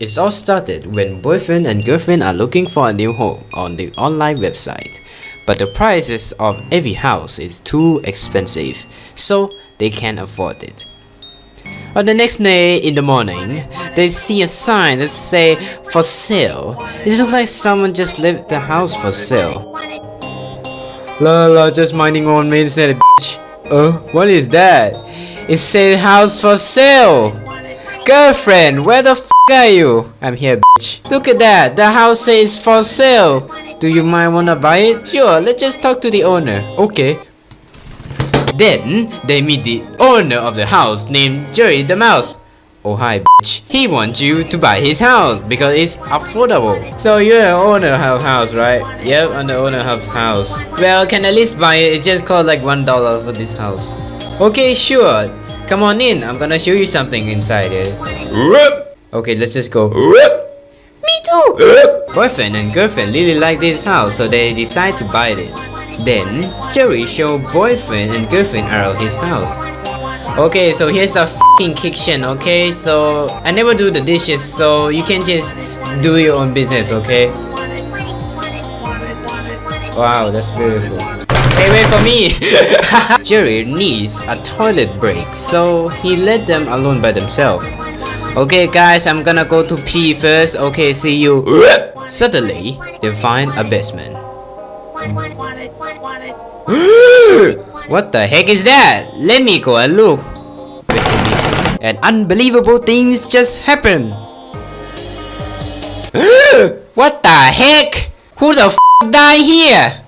It all started when boyfriend and girlfriend are looking for a new home on the online website. But the prices of every house is too expensive, so they can't afford it. On the next day in the morning, they see a sign that say for sale. It looks like someone just left the house for sale. La la, just minding on main instead bitch. Uh, what is that? It says house for sale. Girlfriend, where the f are you? I'm here, bitch. Look at that, the house says for sale. Do you mind wanna buy it? Sure, let's just talk to the owner. Okay. Then, they meet the owner of the house named Jerry the Mouse. Oh hi bitch. He wants you to buy his house because it's affordable. So you're the owner of house, right? Yep, I'm the owner of house. Well, can at least buy it. It just cost like one dollar for this house. Okay, sure. Come on in. I'm gonna show you something inside it. Okay, let's just go. Me too. Boyfriend and girlfriend really like this house, so they decide to buy it. Then Jerry show boyfriend and girlfriend around his house. Okay, so here's the fucking kitchen, okay? So I never do the dishes, so you can just do your own business, okay? Wow, that's beautiful. Hey, wait for me! Jerry needs a toilet break, so he let them alone by themselves. Okay guys, I'm gonna go to pee first. Okay, see you. Suddenly, they find a basement. what the heck is that? Let me go and look. Wait for me to- And unbelievable things just happen. what the heck? Who the f died here?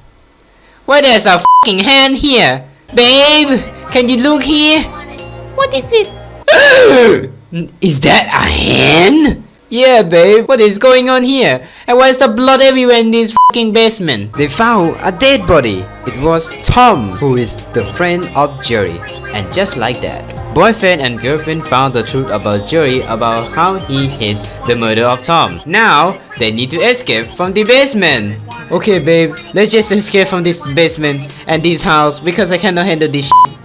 Why there's a fucking hand here? Babe, can you look here? What is it? Is that a hand? Yeah, babe. What is going on here? And why is the blood everywhere in this fucking basement? They found a dead body. It was Tom, who is the friend of Jerry. And just like that, boyfriend and girlfriend found the truth about Jerry about how he hid the murder of Tom. Now, they need to escape from the basement. Okay, babe. Let's just escape from this basement and this house because I cannot handle this shit.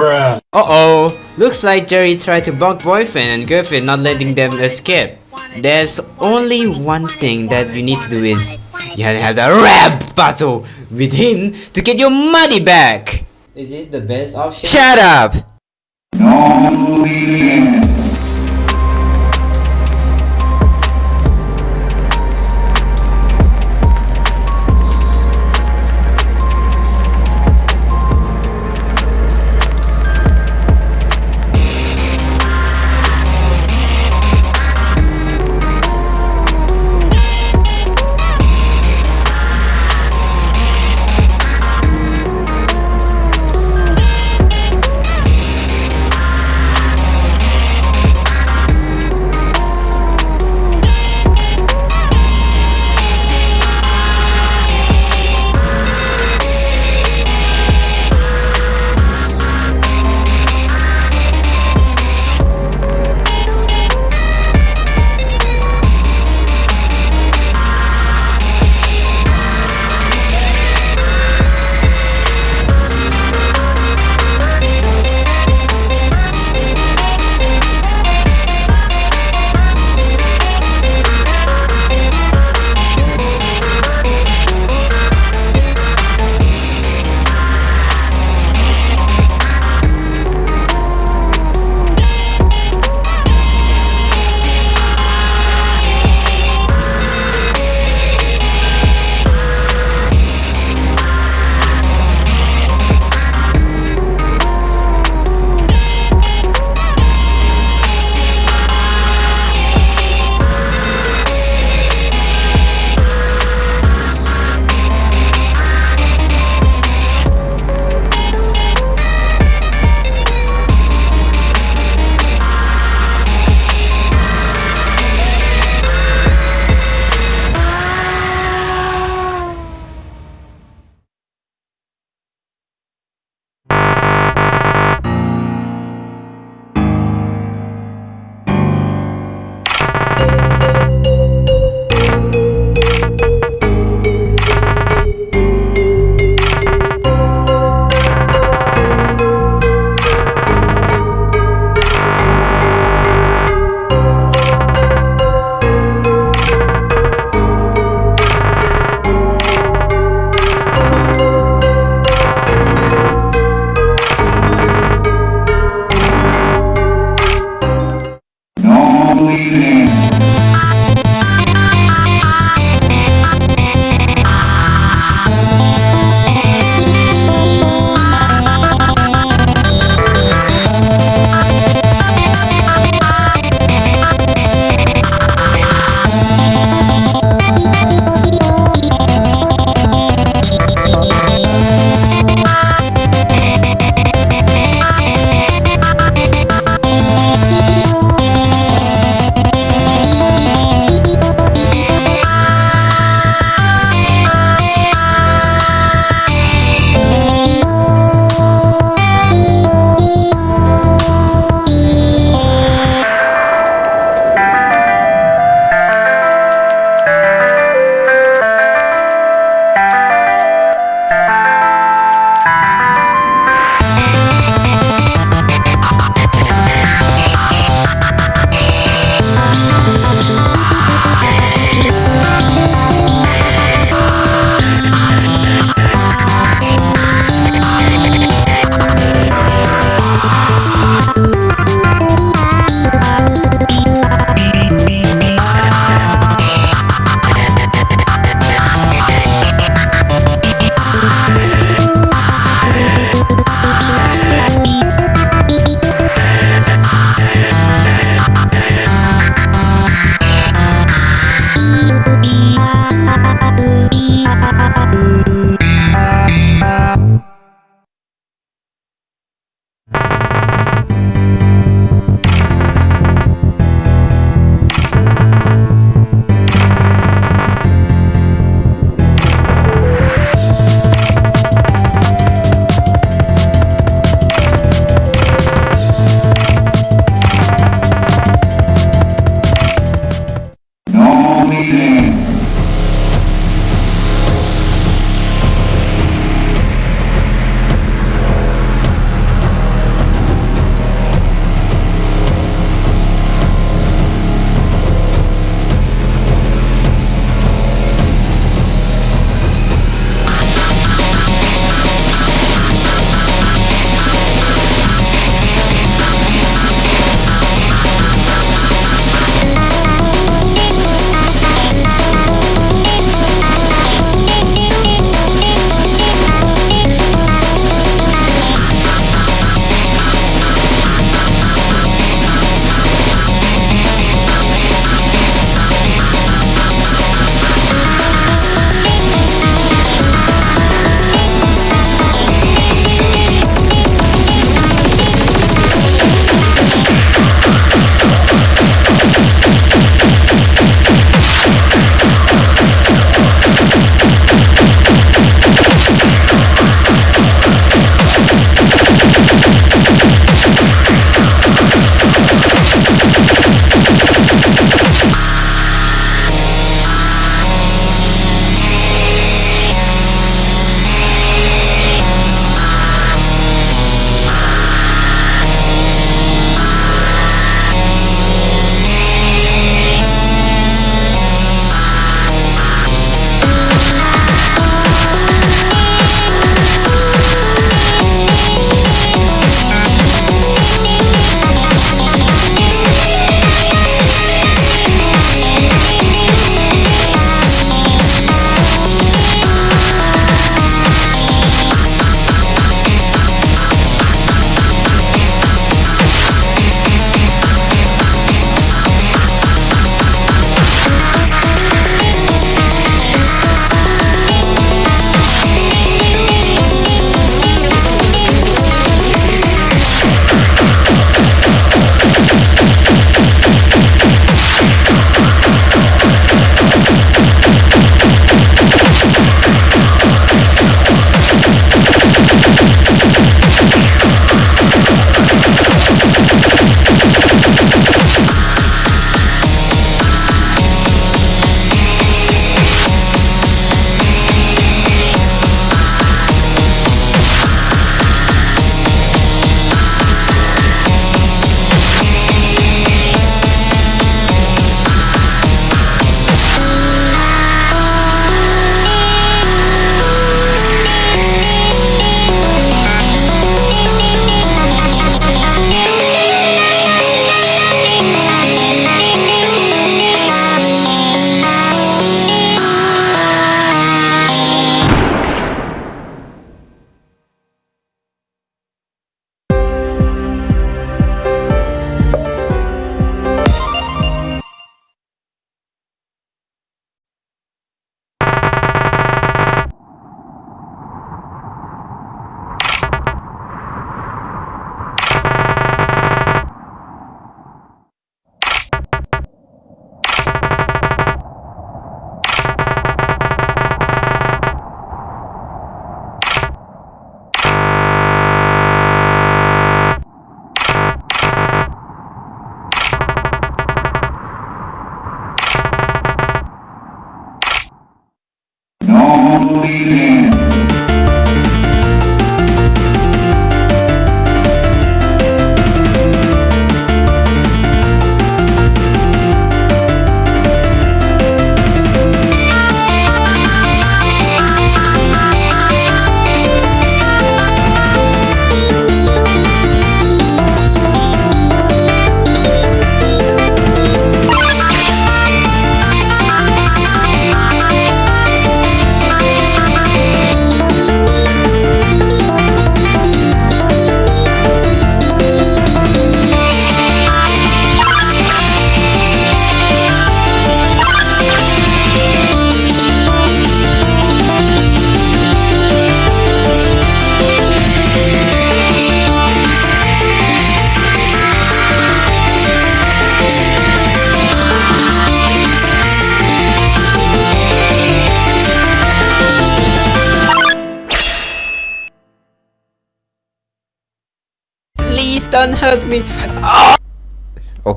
Bruh. Uh-oh, looks like Jerry tried to block boyfriend and girlfriend not letting them escape. There's only one thing that we need to do is you have to have the rap battle with him to get your money back. Is this the best option? Shut up! don't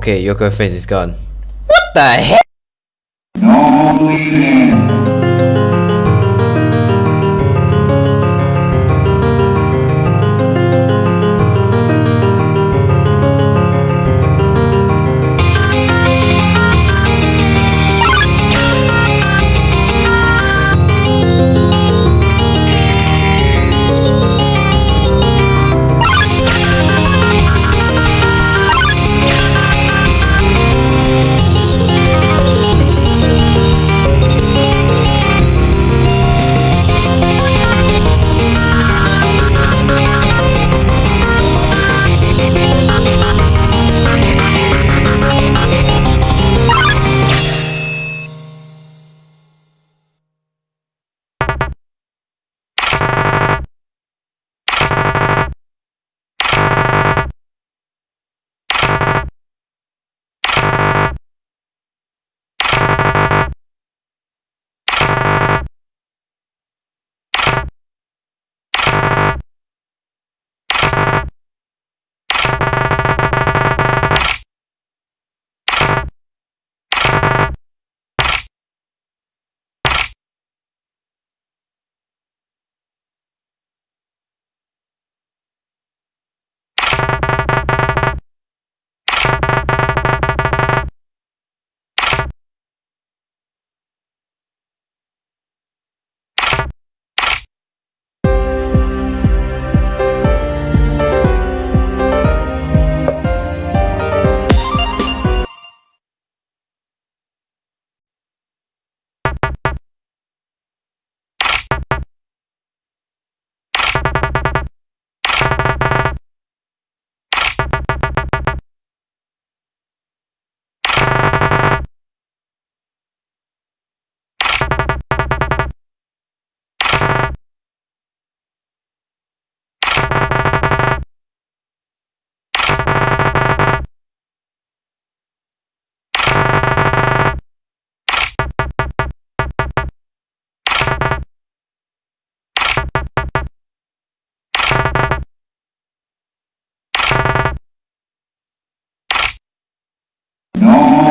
Okay, your girlfriend is gone. What the heck?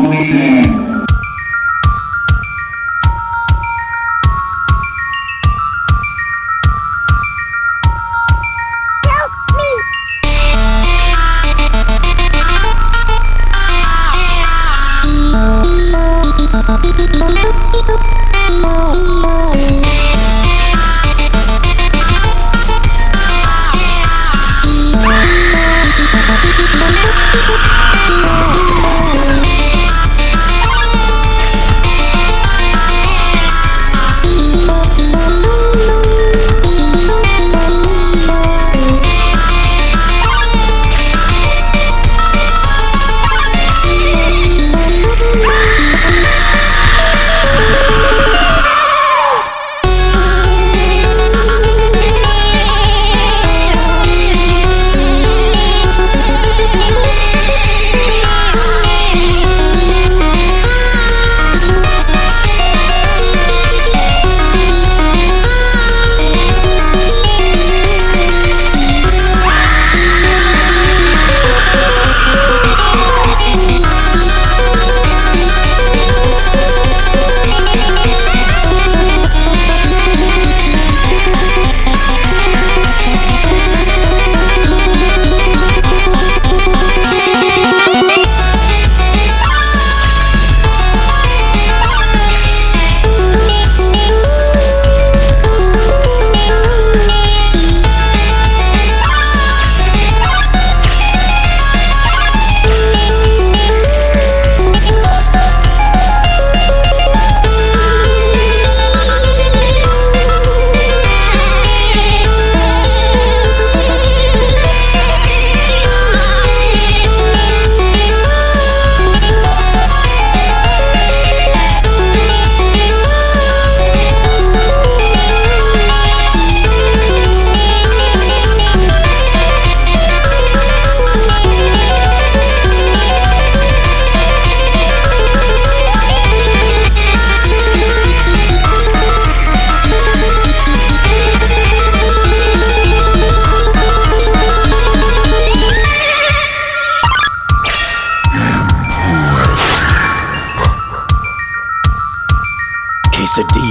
Holy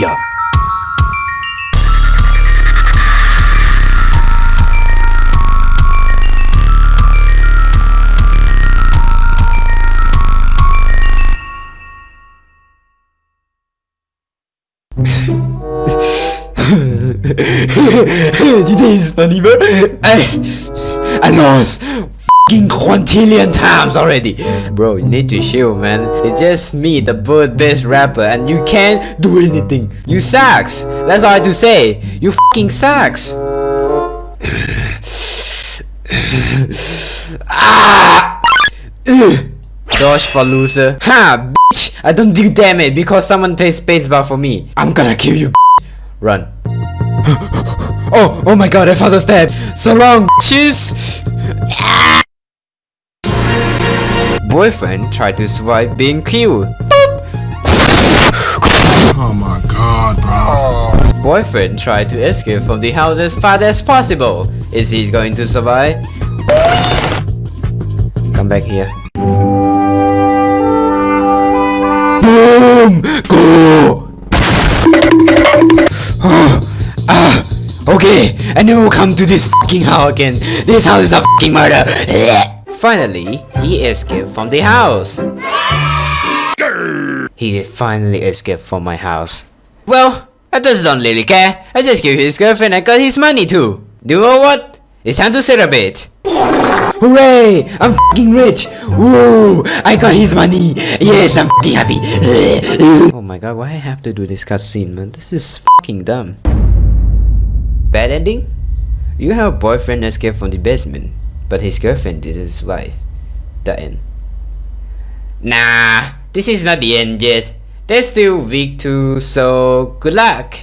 quesadilla. Today is funny, bro. Quintillion times already. Bro, you need to chill, man. It's just me, the bird best rapper, and you can't do anything. You sucks. That's all I have to say. You fucking sucks. ah! Dodge for loser. Ha, bitch! I don't do damage because someone plays spacebar for me. I'm gonna kill you, bitch. Run. oh, oh my god, I found a stab. So long, bitches! Boyfriend tried to survive being killed. Oh my god, bro. Boyfriend tried to escape from the house as fast as possible. Is he going to survive? Come back here. Boom! Go! Oh, ah, okay, I never will come to this fucking house again. This house is a fucking murder. Finally, he escaped from the house. He finally escaped from my house. Well, I just don't really care. I just gave his girlfriend and got his money too. Do you know what? It's time to celebrate. Hooray! I'm fucking rich! Woo! I got his money! Yes, I'm fucking happy! oh my god, why I have to do this cutscene, man? This is fucking dumb. Bad ending? You have a boyfriend escape from the basement, but his girlfriend didn't survive. The end. Nah, this is not the end yet. They're still weak too, so good luck!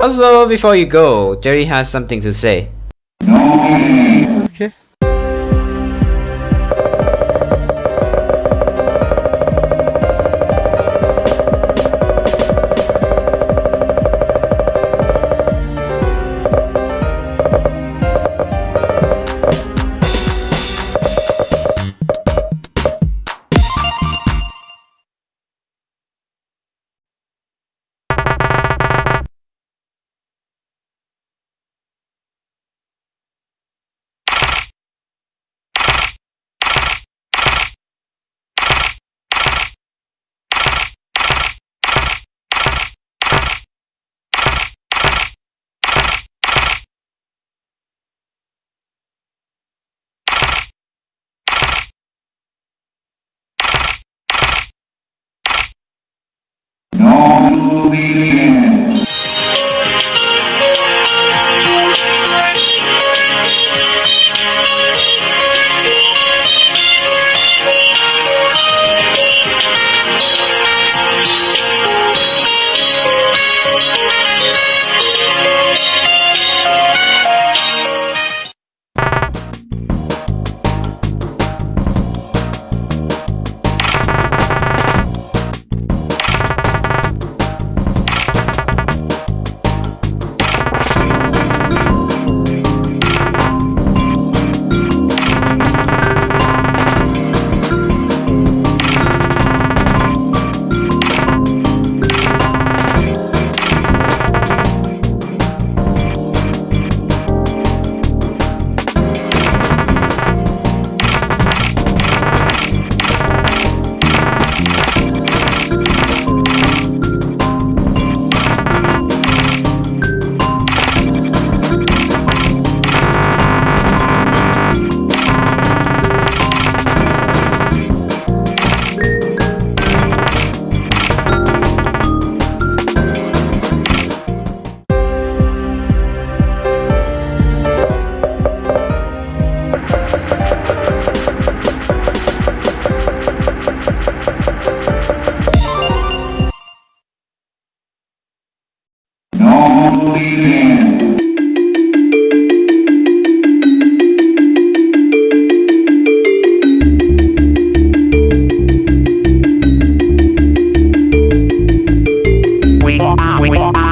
Also, before you go, Jerry has something to say.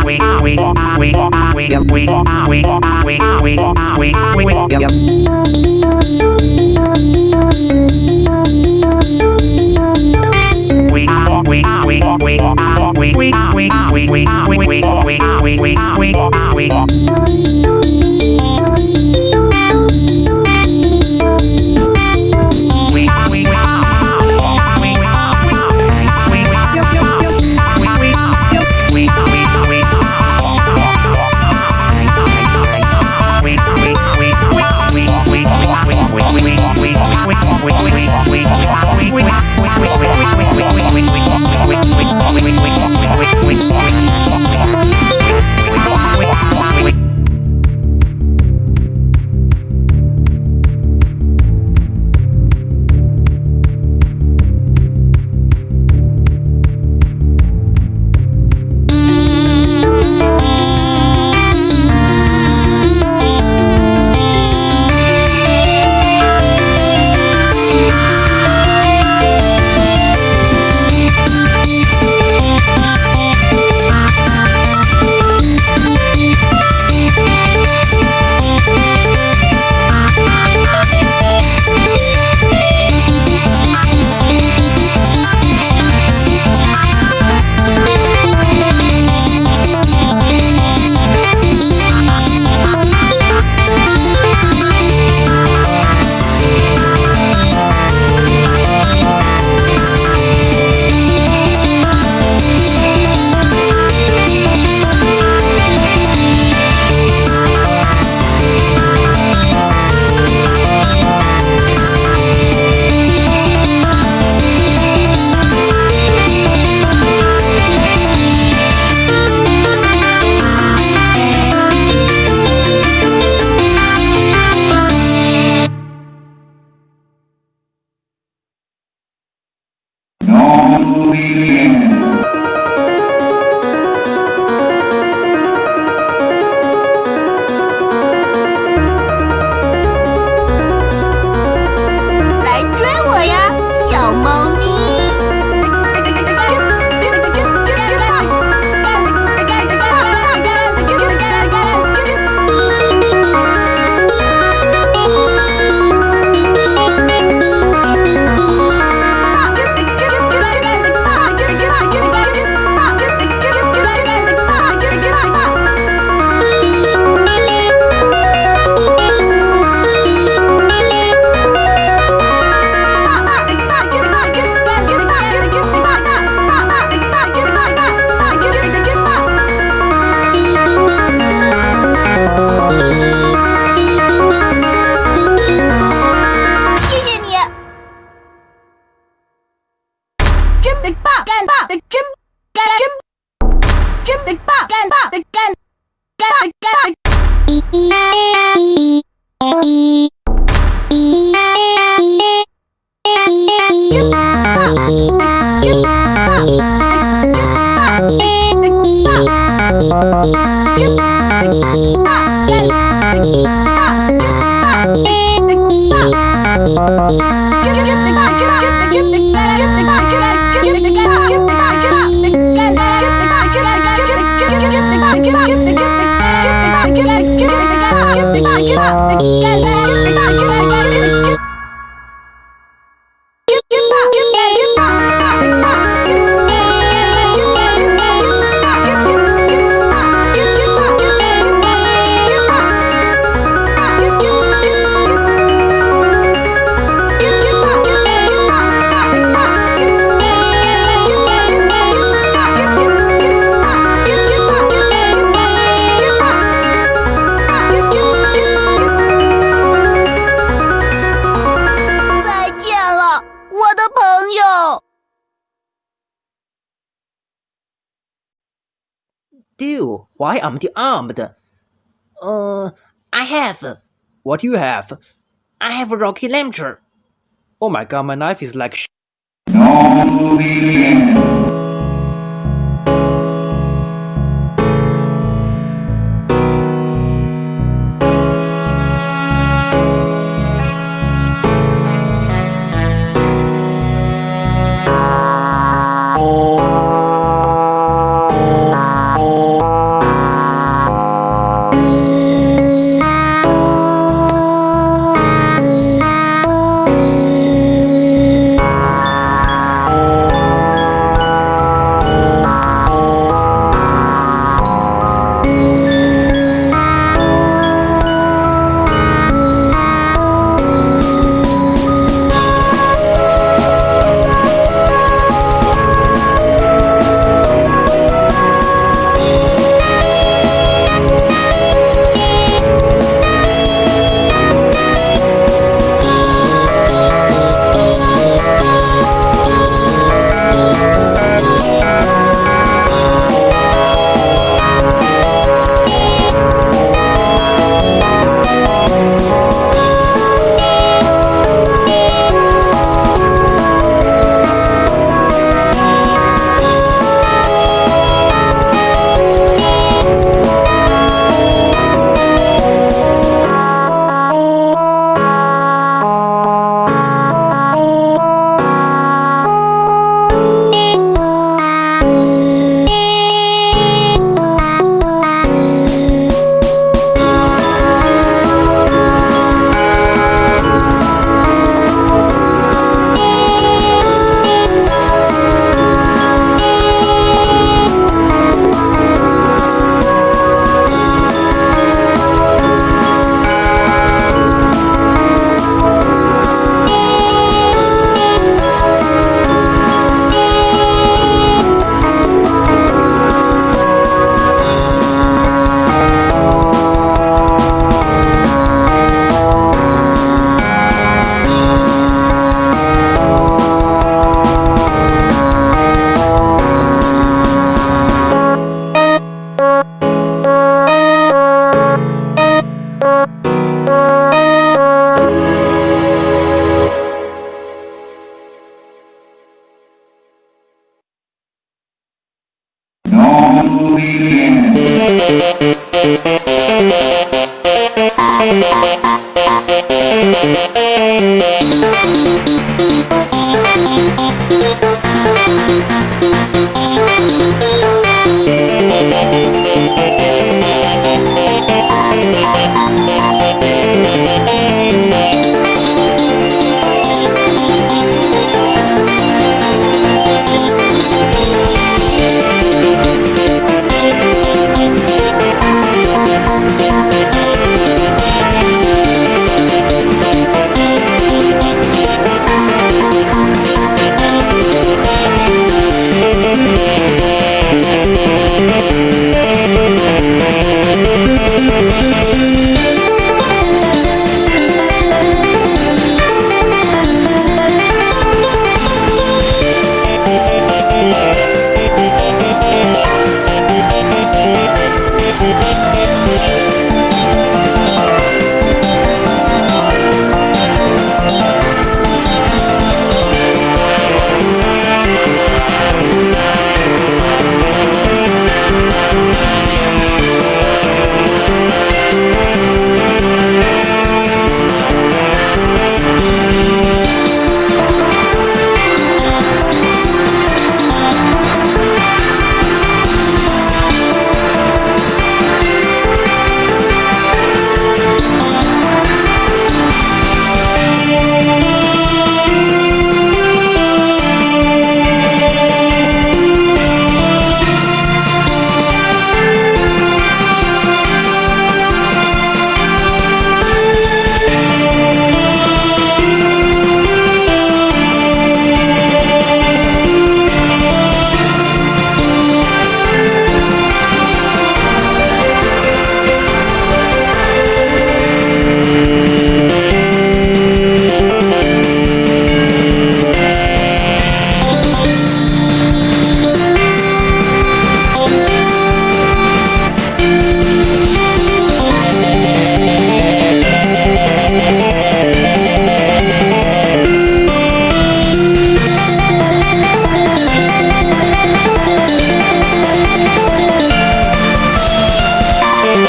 we we we we we we we we we we we we we we we wait, wait, wait, wait, wait, Yeah. do you have? I have a rocky launcher. Oh my god, my knife is like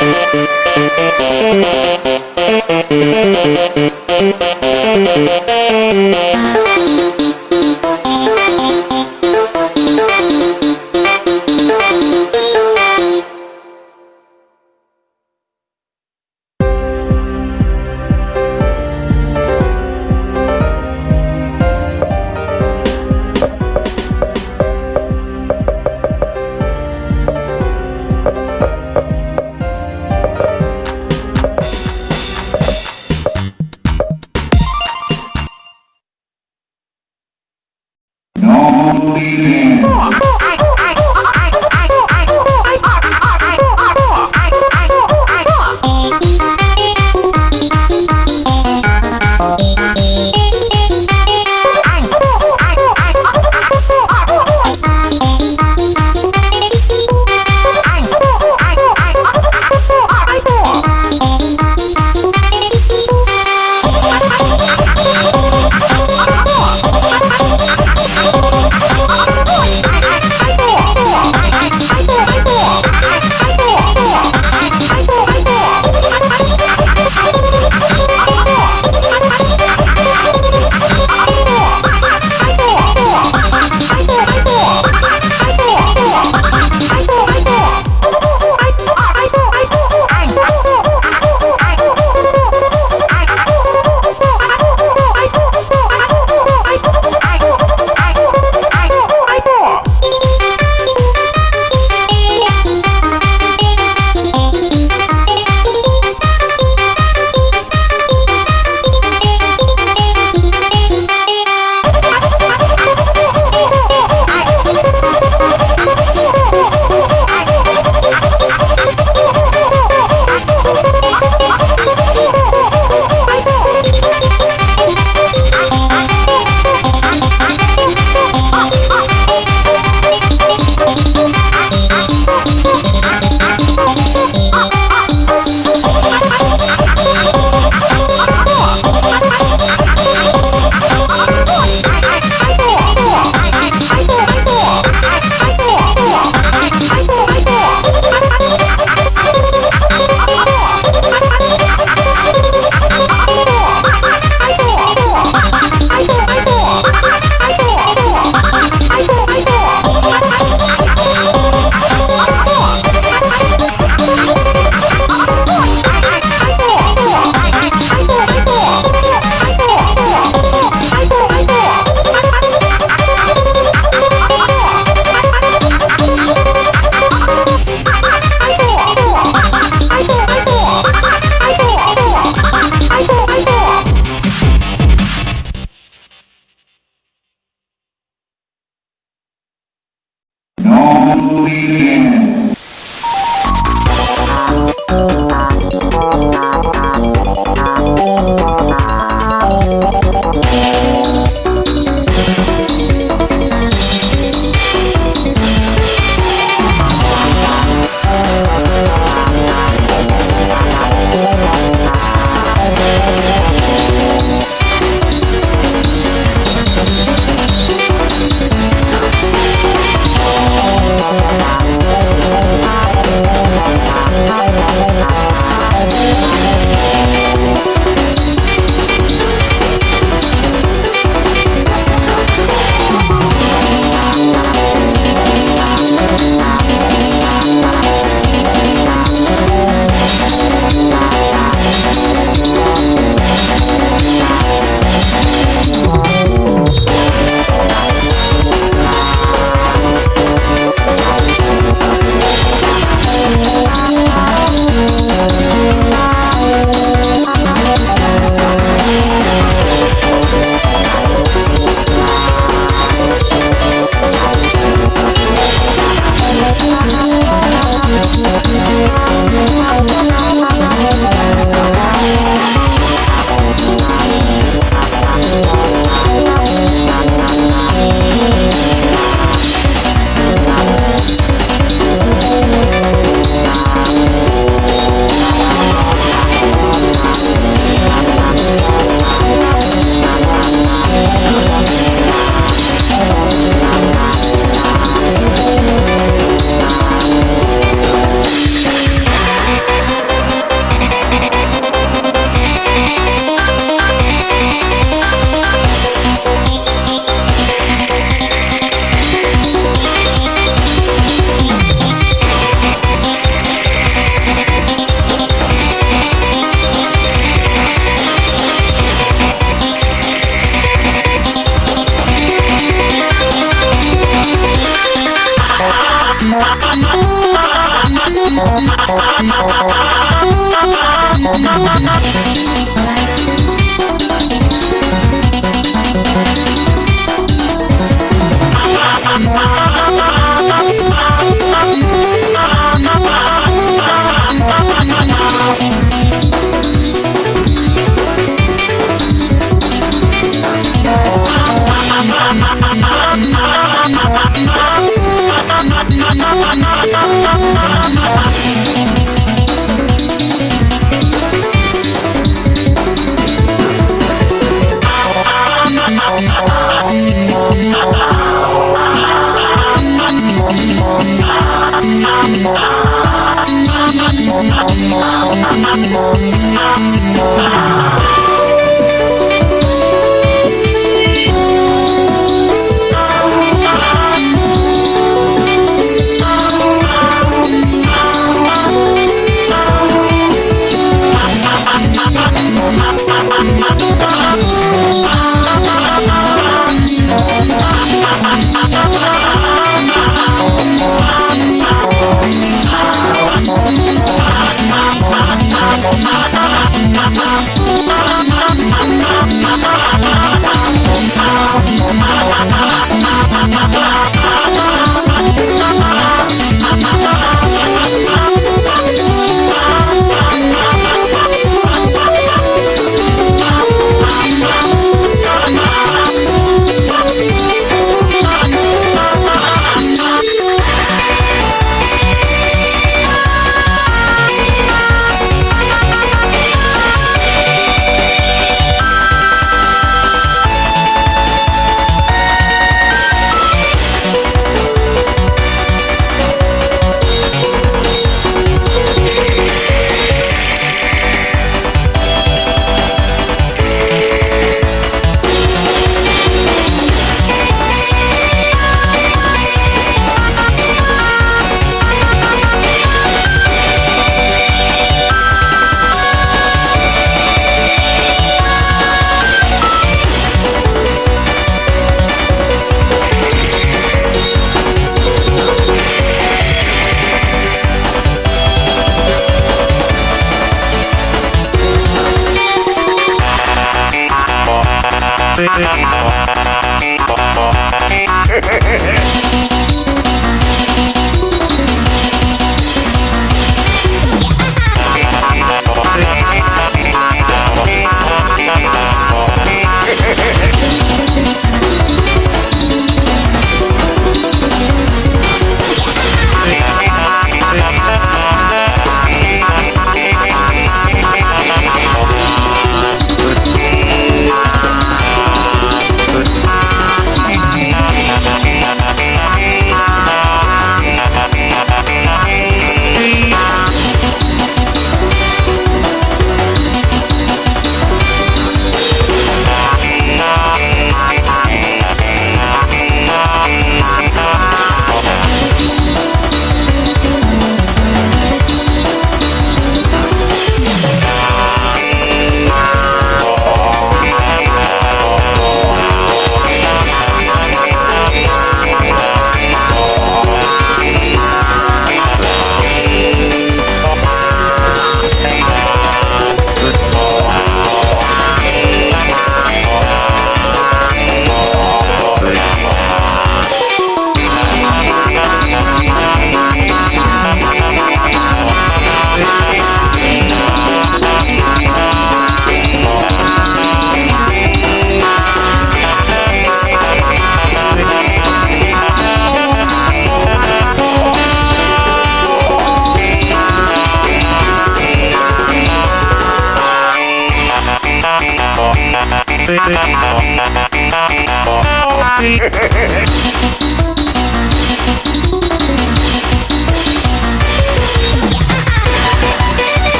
Thank you.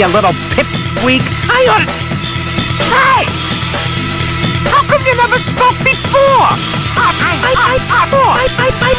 You little pipsqueak. I ought to... Hey! How come you never spoke before? I, I, I, I, I, I, I,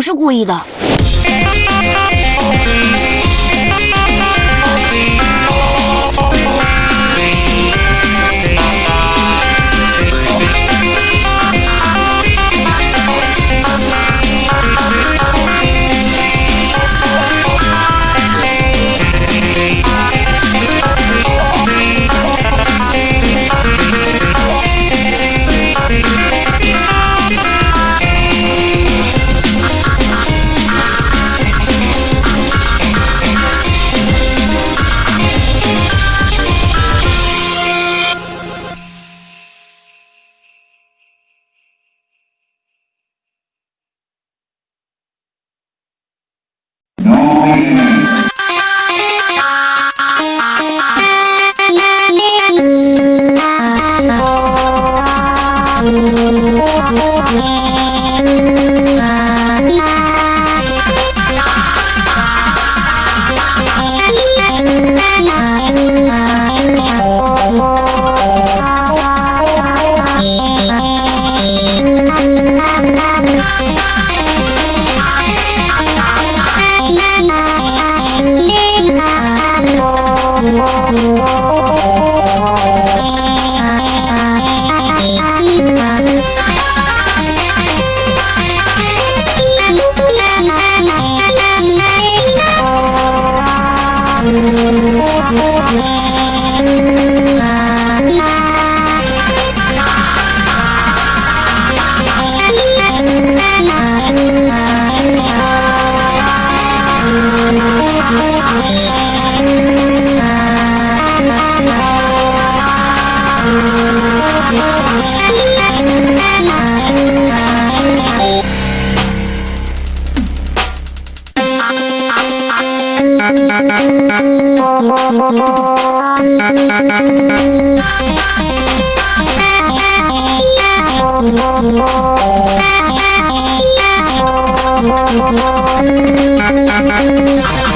不是故意的。Thank you.